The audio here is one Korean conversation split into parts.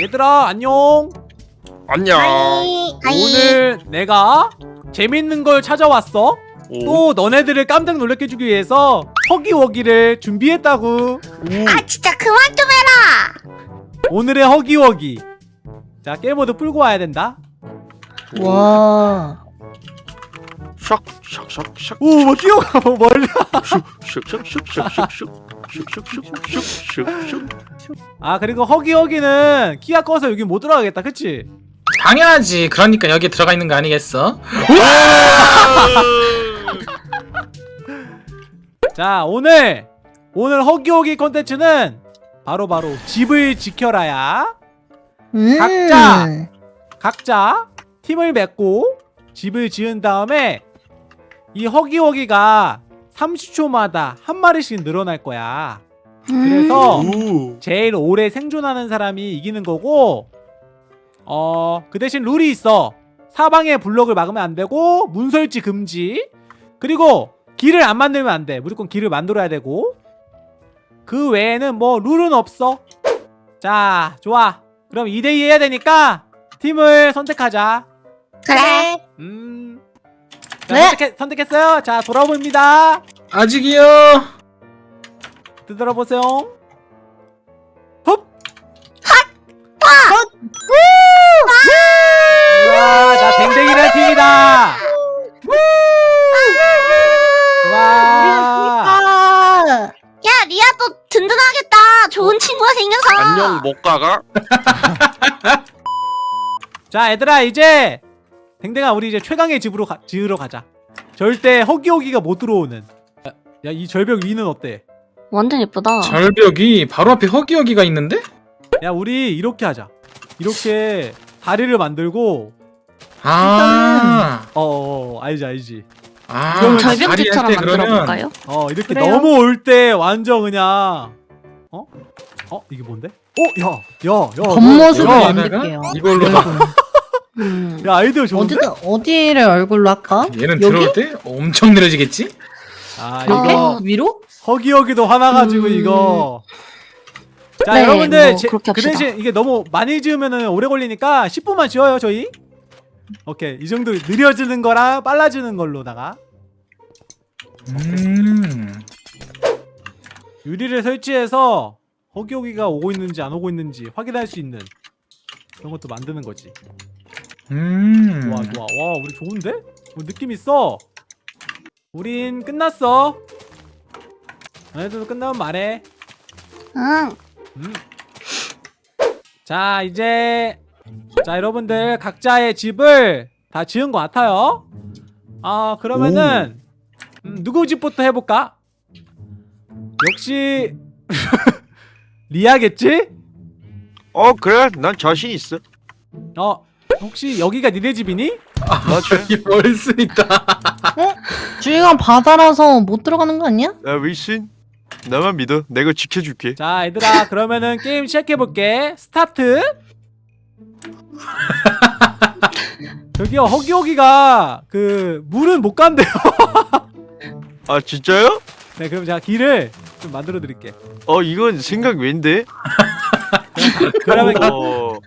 얘들아 안녕. 안녕. 오늘 내가 재밌는 걸 찾아왔어. 오. 또 너네들을 깜짝 놀래켜 주기 위해서 허기워기를 준비했다고 오. 아 진짜 그만 좀 해라. 오늘의 허기워기. 자 게임모드 풀고 와야 된다. 와. 샥샥샥샥. 오막 뭐 뛰어가 뭐 멀리. 슉슉슉슉슉슉. 아 그리고 허기허기는 키가 커서 여기 못 들어가겠다 그치? 당연하지. 그러니까 여기 들어가 있는 거 아니겠어? 자 오늘 오늘 허기허기 컨텐츠는 바로바로 집을 지켜라야 음. 각자. 각자 팀을 맺고 집을 지은 다음에 이 허기허기가 30초마다 한 마리씩 늘어날 거야. 그래서 오. 제일 오래 생존하는 사람이 이기는 거고 어 그 대신 룰이 있어. 사방에 블럭을 막으면 안 되고 문설치 금지. 그리고 길을 안 만들면 안 돼. 무조건 길을 만들어야 되고. 그 외에는 뭐 룰은 없어. 자 좋아. 그럼 2대2 해야 되니까 팀을 선택하자. 그래. 음 자, 네. 선택했, 선택했어요 자 돌아봅니다 아직이요. 들어보세요 흡 와, 나 댕댕이란 팀이다. 와, 아. 야 리아 또 든든하겠다. 좋은 친구가 생겨서. 안녕 못 가가? 자, 얘들아 이제 댕댕아 우리 이제 최강의 집으로 가, 지으러 가자. 절대 허기허기가 못 들어오는. 야, 이 절벽 위는 어때? 완전 예쁘다. 절벽이 바로 앞에 허기허기가 있는데? 야, 우리 이렇게 하자. 이렇게 다리를 만들고, 아. 어, 어, 어 알지, 알지. 아. 그럼 절벽집처럼 만들어볼까요? 어, 이렇게 그래요? 넘어올 때 완전 그냥, 어, 어, 이게 뭔데? 어, 야, 야, 야, 겉모습을 만들게요. 이걸로 음. 야, 아이디어 좋은데? 어디다 어디를 얼굴로 할까? 얘는 여기? 들어올 때 엄청 느려지겠지? 아, 이렇게 이거 위로? 허기허기도 화나가지고 음. 이거. 자, 네, 여러분들 뭐 제- 그렇게 그. 대신 이게 너무 많이 지으면은 오래 걸리니까 10분만 지어요, 저희. 오케이. 이 정도 느려지는 거랑 빨라지는 걸로다가 음. 유리를 설치해서 허기허기가 오고 있는지 안 오고 있는지 확인할 수 있는 그런 것도 만드는 거지. 음. 좋아, 좋아. 와, 우리 좋은데? 어, 느낌 있어. 우린 끝났어. 너네들도 끝나면 말해. 응. 음. 자 이제 자 여러분들 각자의 집을 다 지은 것 같아요 아 그러면은 음, 누구 집부터 해볼까? 역시 리아겠지? 어 그래 난 자신 있어. 어 혹시 여기가 니네 집이니? 맞아. 여기 벌써 있다. 주위가 바다라서 못 들어가는 거 아니야? 야 위신 나만 믿어. 내가 지켜줄게. 자 얘들아 그러면은 게임 시작해볼게 스타트 저기요 허기허기가 그 물은 못 간대요 아 진짜요? 네 그럼 제가 길을 좀 만들어 드릴게 어 이건 생각 왠데? 그러면 어.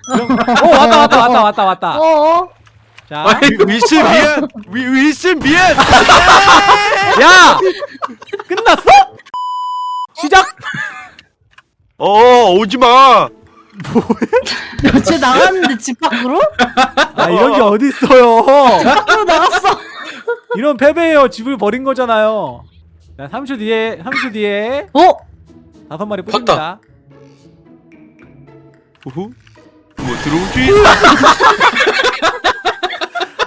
오 왔다 왔다 왔다 왔다 왔다 어. 자 위- 위신 미안. 위 위신 미안. 야! 끝났어? 시작! 어 오지 마. 쟤 나갔는데 집 밖으로? 아 이런 게 어딨어요 밖으로 나갔어. 이런 패배예요 집을 버린 거잖아요 자 3초 뒤에 3초 뒤에 어? 다섯 마리 뿌립니다 우후. 뭐 들어오지?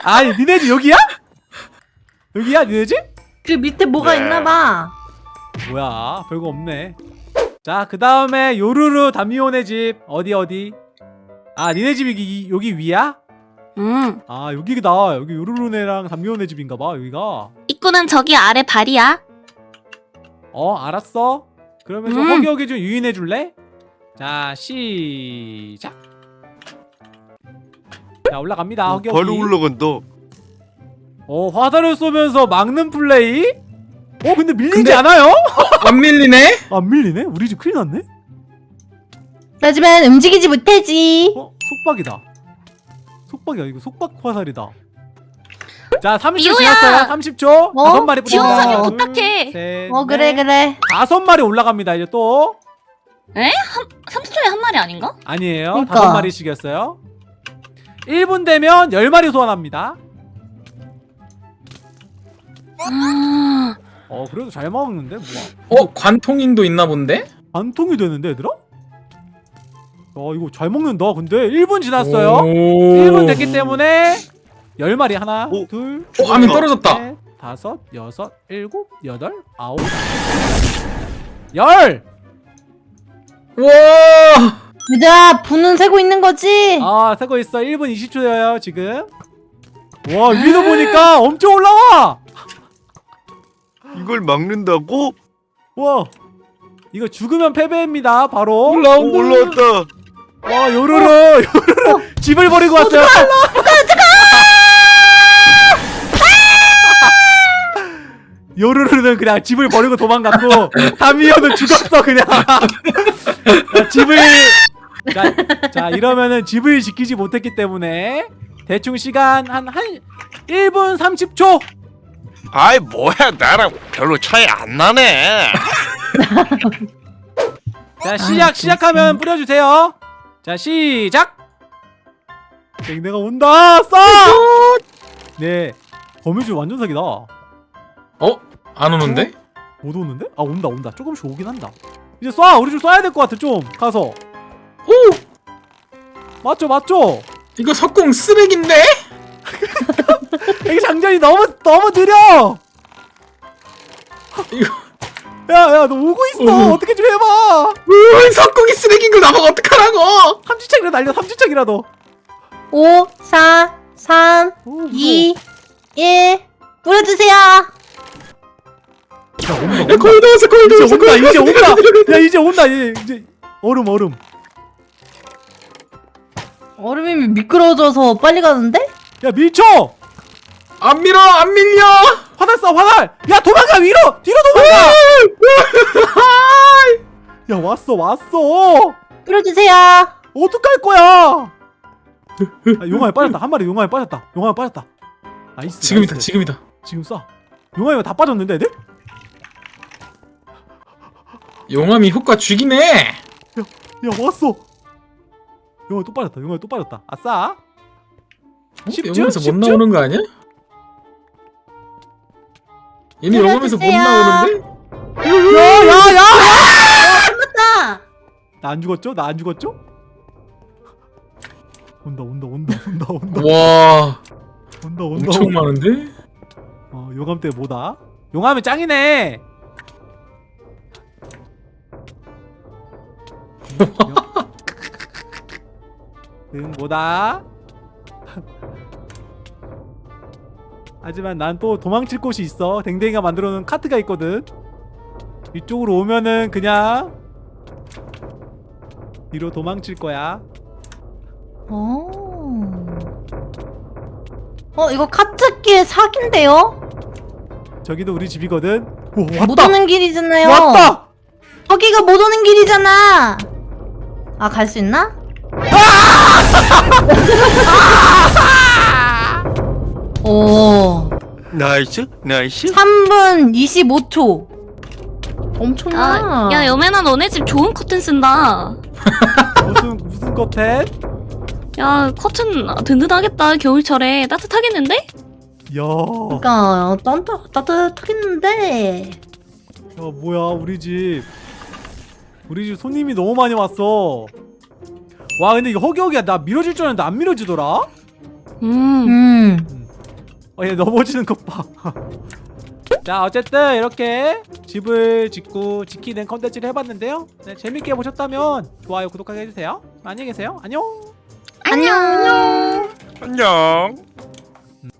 아니 니네 집 여기야? 여기야 니네 집? 그 밑에 뭐가 네. 있나 봐. 뭐야 별거 없네 자 그 다음에 요루루 담미온의 집 어디 어디 아 니네 집이 여기, 여기 위야? 음. 아 여기다 여기 요루루네랑 담미온의 집인가봐 여기가 입구는 저기 아래 발이야. 어 알았어 그러면 좀 음. 허기허기 좀 유인해 줄래? 자 시작 자 올라갑니다 허기허기 바로 올라간다. 어 화살을 쏘면서 막는 플레이? 어 근데 밀리지 근데- 않아요? 안 밀리네? 안 밀리네? 우리 집 큰일 났네? 하지만 움직이지 못하지. 어? 속박이다 속박이야 이거 속박 화살이다 자 30초 미호야! 지났어요 30초 어? 다섯 마리 지원 뿌립니다. 사격 둘, 부탁해. 셋, 어 그래 넷, 그래. 다섯 마리 올라갑니다 이제 또 30초에 한 마리 아닌가? 아니에요 그러니까. 다섯 마리씩이었어요 1분 되면 10마리 소환합니다 아, 어 그래도 잘 먹는데 뭐야 어 관통인도 있나 본데? 반통이 되는데 얘들아? 어 이거 잘 먹는다 근데 1분 지났어요 오. 1분 됐기 때문에 10마리 하나 오. 둘 어, 화면 떨어졌다. 넷, 다섯 여섯 일곱 여덟 아홉 열! 와. 얘들아 분은 세고 있는 거지? 아 세고 있어. 1분 20초여요 지금. 와 위도 보니까 엄청 올라와! 이걸 막는다고? 와 이거 죽으면 패배입니다 바로. 오, 올라왔다. 와 요루루 요루루 집을 버리고 왔어요. 요루루는 그냥 집을 버리고 도망갔고 다미오는 죽었어 그냥. 자, 집을 자, 자 이러면은 집을 지키지 못했기 때문에 대충 시간 한, 한 1분 30초. 아이 뭐야. 나랑 별로 차이 안 나네. 자 시작 시작하면 뿌려주세요. 자 시작. 내가 온다. 쏴네. 거미줄 완전 사기다. 어? 안 오는데? 못 오는데? 아 온다 온다. 조금씩 오긴 한다. 이제 쏴! 우리 좀 쏴야 될 것 같아 좀. 가서 오! 맞죠 맞죠 이거 석공 쓰레기인데? 이게 장전이 너무 너무 느려 이거 야야 너 오고 있어 어머. 어떻게 좀 해봐 으, 석공이 쓰레기인 걸 나보고 어떡하라고? 삼지창이라도 날려 삼지창이라도 5, 4, 3, 오, 무서워. 2, 1 뿌려주세요. 야 온다 야, 온다 거의 다 왔어, 거의 다 이제 왔어. 온다 거의 다 이제. 온다 야 이제 온다 이제, 이제 얼음 얼음 얼음이 미끄러져서 빨리 가는데? 야 밀쳐 안 밀어, 안 밀려. 화살 쏴 화살 야 도망가 위로 뒤로 도망가 야 왔어 왔어 뿌려주세요. 어떡할 거야 아, 용암에 빠졌다 한 마리 용암에 빠졌다 용암에 빠졌다 nice 지금이다, nice. 지금이다. 지금 쏴 용암에 다 빠졌는데 애들? 용암이 효과 죽이네. 야 왔어 용암에 또 빠졌다 용암에 또 빠졌다 아싸 어? 쉽죠? 영암에서 못? 나오는 거 아니야? 얘네 영암에서 못. 나오는데? 야야야 나나안 죽었죠? 나 안 죽었죠? 온다 온다 온다 온다 온다 와, 온다 온다 엄청 온다. 많은데? 어 용암 때 뭐다? 용암이 짱이네 응 뭐다? 하지만 난 또 도망칠 곳이 있어 댕댕이가 만들어놓은 카트가 있거든 이쪽으로 오면은 그냥 뒤로 도망칠 거야 어. 어 이거 카트길 사기인데요? 저기도 우리 집이거든 오못 왔다 오는 길이잖아요. 왔다 저기가 못 오는 길이잖아. 아 갈 수 있나? 오, 나이스 나이스. 3분 25초. 엄청나. 아, 야 여매나 너네 집 좋은 커튼 쓴다. 무슨 무슨 커튼? 야 커튼 든든하겠다 겨울철에 따뜻하겠는데? 야, 그러니까 따뜻 따뜻하겠는데. 야 뭐야 우리 집 우리 집 손님이 너무 많이 왔어 와 근데 이거 허기허기야 나 밀어질 줄 알았는데 안 밀어지더라? 음. 음. 음. 어, 얘 넘어지는 것 봐. 자 어쨌든 이렇게 집을 짓고 지키는 컨텐츠를 해봤는데요 네, 재밌게 보셨다면 좋아요 구독하게 해주세요 안녕히 계세요 안녕 안녕 안녕, 안녕. 음.